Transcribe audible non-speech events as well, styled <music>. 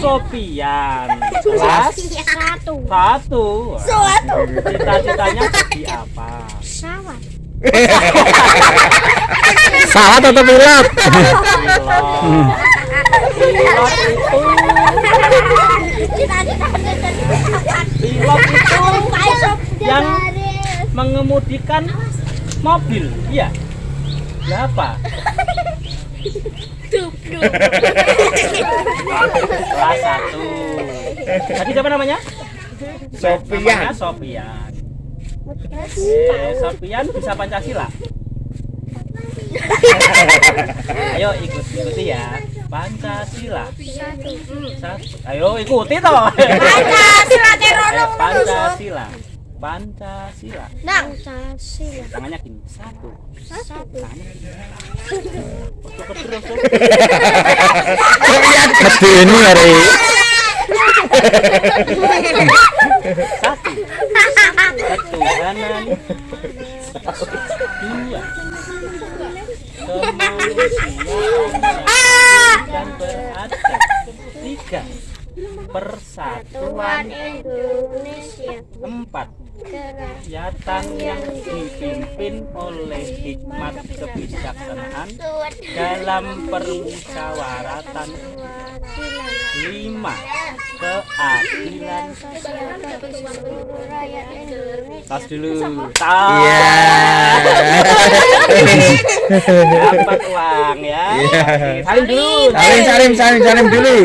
Sofian kelas Satu. satu Satu. cita-citanya jadi apa Pesawat. <laughs> Salah atau pilot? pilot pilot itu pesawat. pilot itu yang mengemudikan mobil iya berapa kelas satu. Tadi siapa namanya? Sofian. Namanya Sofian. Eh, Sofian bisa Pancasila? <laughs> Ayo ikut ikuti ya. Pancasila. Satu. ayo ikuti toh. Pancasila terolong Pancasila. Pancasila. Nang. Pancasila. tangannya gini satu. Satu. tangannya gini. <laughs> <laughs> Mesti ini hari. satu ketuhanan dua kemanusiaan dan beradab tiga persatuan Indonesia. empat Keras. kegiatan yang dipimpin oleh hikmat kebijaksanaan dalam permusyawaratan lima keadilan tas dulu tas Iya. dapat uang ya Iya. salim dulu Salim, salim, salim, salim dulu.